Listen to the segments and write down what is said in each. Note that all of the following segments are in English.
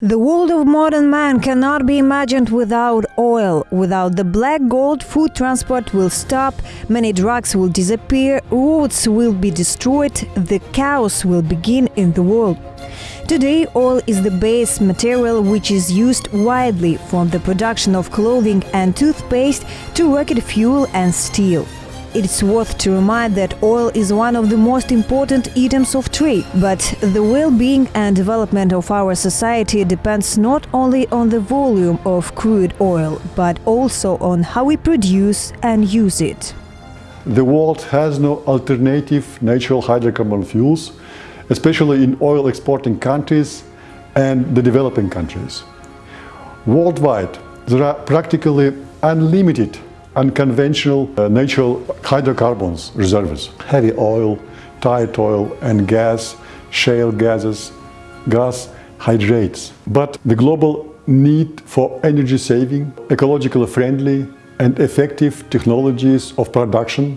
The world of modern man cannot be imagined without oil. Without the black gold, food transport will stop, many drugs will disappear, roads will be destroyed, the chaos will begin in the world. Today, oil is the base material which is used widely from the production of clothing and toothpaste to rocket fuel and steel. It's worth to remind that oil is one of the most important items of trade, but the well-being and development of our society depends not only on the volume of crude oil, but also on how we produce and use it. The world has no alternative natural hydrocarbon fuels, especially in oil exporting countries and the developing countries. Worldwide, there are practically unlimited unconventional uh, natural hydrocarbons reserves, heavy oil, tight oil and gas, shale gases, gas hydrates. But the global need for energy saving, ecologically friendly and effective technologies of production,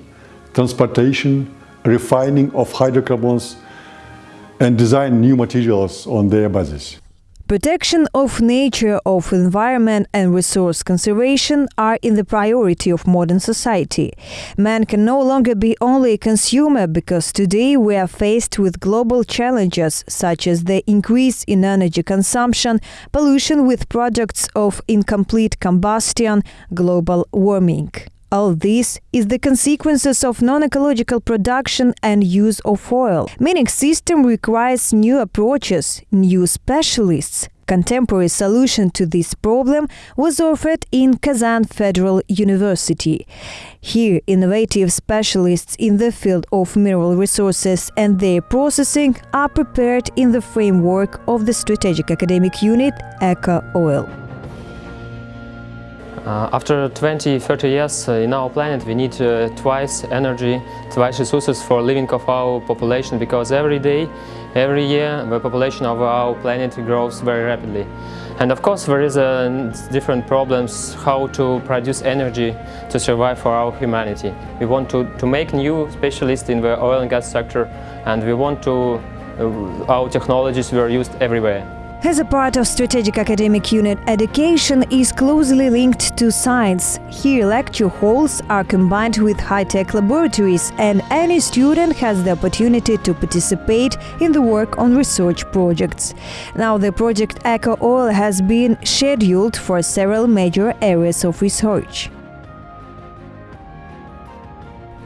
transportation, refining of hydrocarbons and design new materials on their basis. Protection of nature, of environment and resource conservation are in the priority of modern society. Man can no longer be only a consumer because today we are faced with global challenges such as the increase in energy consumption, pollution with products of incomplete combustion, global warming. All this is the consequences of non-ecological production and use of oil. Mining system requires new approaches, new specialists. Contemporary solution to this problem was offered in Kazan Federal University. Here, innovative specialists in the field of mineral resources and their processing are prepared in the framework of the strategic academic unit ECO Oil. Uh, after 20, 30 years uh, in our planet we need uh, twice energy, twice resources for living of our population because every day, every year the population of our planet grows very rapidly. And of course there is uh, different problems how to produce energy to survive for our humanity. We want to, to make new specialists in the oil and gas sector and we want to, uh, our technologies were used everywhere. As a part of Strategic Academic Unit, education is closely linked to science. Here lecture halls are combined with high-tech laboratories and any student has the opportunity to participate in the work on research projects. Now the project Eco Oil has been scheduled for several major areas of research.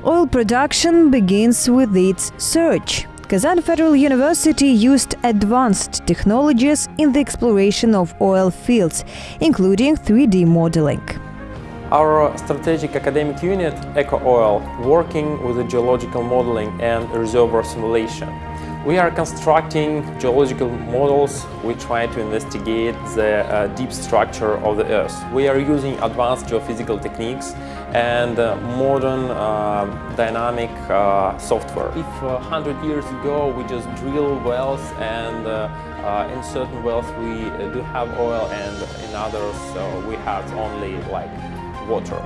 Oil production begins with its search. Kazan Federal University used advanced technologies in the exploration of oil fields, including 3D modeling. Our strategic academic unit, EcoOil, working with the geological modeling and reservoir simulation. We are constructing geological models. We try to investigate the uh, deep structure of the Earth. We are using advanced geophysical techniques and uh, modern uh, dynamic uh, software. If 100 uh, years ago we just drill wells and in certain wells we do have oil and in others we have only like water.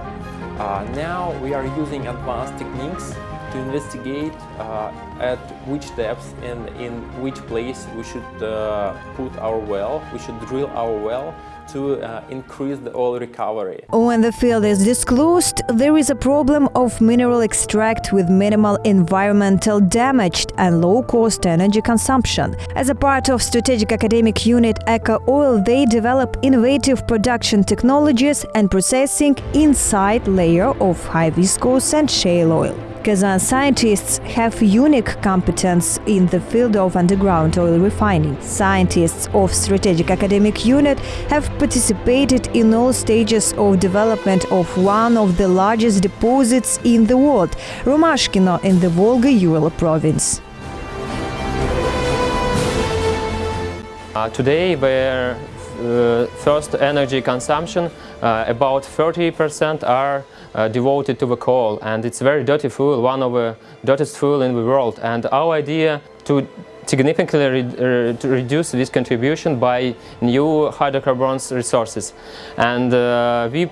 now we are using advanced techniques to investigate uh, at which depths and in which place we should uh, put our well, we should drill our well to uh, increase the oil recovery. When the field is disclosed, there is a problem of mineral extract with minimal environmental damage and low-cost energy consumption. As a part of strategic academic unit Eco Oil, they develop innovative production technologies and processing inside layer of high viscose and shale oil. Kazan scientists have unique competence in the field of underground oil refining. Scientists of Strategic Academic Unit have participated in all stages of development of one of the largest deposits in the world, Romashkino in the Volga-Ural province. Uh, today, uh, first energy consumption, uh, about 30% are uh, devoted to the coal. And it's very dirty fuel, one of the dirtiest fuel in the world. And our idea to significantly re re reduce this contribution by new hydrocarbons resources. And uh, we,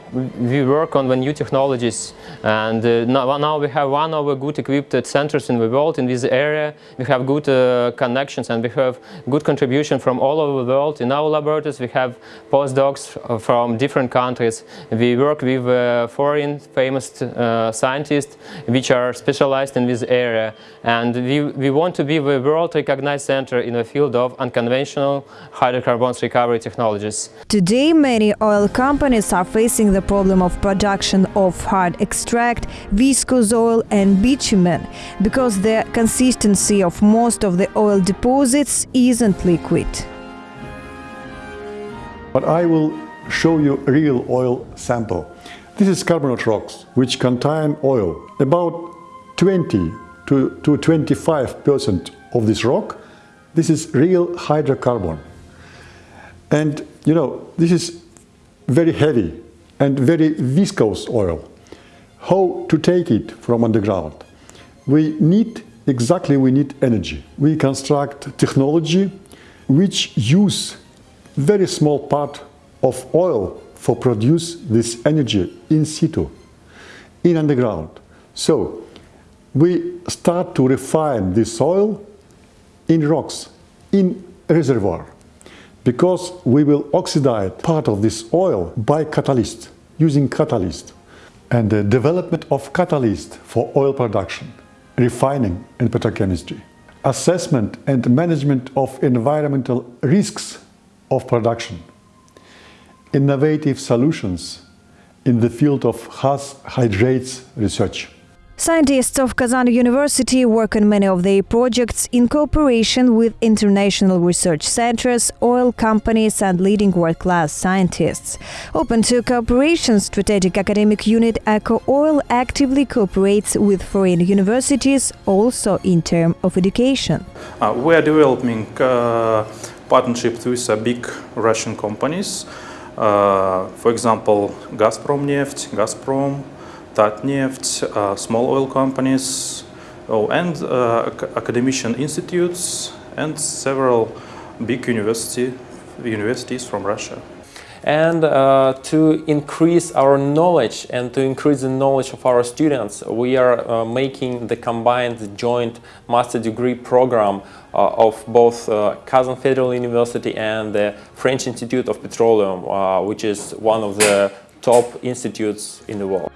we work on the new technologies and uh, now, now, we have one of the good equipped centers in the world in this area. We have good uh, connections and we have good contribution from all over the world. In our laboratories we have postdocs from different countries. We work with uh, foreign famous uh, scientists which are specialized in this area and we, we want to be the world recognized center in the field of unconventional hydrocarbons recovery technologies. Today many oil companies are facing the problem of production of hard extract, viscous oil and bitumen because the consistency of most of the oil deposits isn't liquid. But I will show you a real oil sample. This is carbonate rocks, which contain oil. About 20 to, to 25% of this rock, this is real hydrocarbon. And, you know, this is very heavy and very viscous oil. How to take it from underground? We need, exactly we need energy. We construct technology which use very small part of oil for produce this energy in situ, in underground. So we start to refine this oil in rocks, in reservoir, because we will oxidize part of this oil by catalyst, using catalyst. And the development of catalyst for oil production, refining and petrochemistry. Assessment and management of environmental risks of production innovative solutions in the field of gas hydrates research. Scientists of Kazan University work on many of their projects in cooperation with international research centers, oil companies and leading world-class scientists. Open to cooperation, Strategic Academic Unit Eco Oil actively cooperates with foreign universities, also in terms of education. Uh, we are developing uh, partnerships with uh, big Russian companies uh, for example, Gazprom Neft, Gazprom, Tatneft, uh, small oil companies, oh, and uh, academician institutes and several big university, universities from Russia and uh, to increase our knowledge and to increase the knowledge of our students, we are uh, making the combined joint master degree program uh, of both uh, Kazan Federal University and the French Institute of Petroleum, uh, which is one of the top institutes in the world.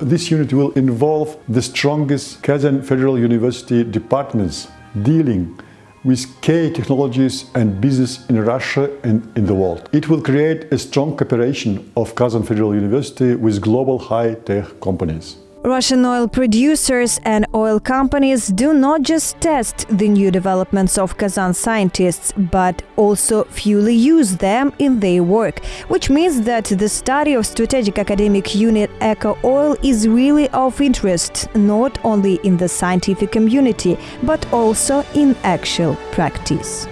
This unit will involve the strongest Kazan Federal University departments dealing with key technologies and business in Russia and in the world. It will create a strong cooperation of Kazan Federal University with global high-tech companies. Russian oil producers and oil companies do not just test the new developments of Kazan scientists, but also fully use them in their work, which means that the study of strategic academic unit Eco Oil is really of interest not only in the scientific community, but also in actual practice.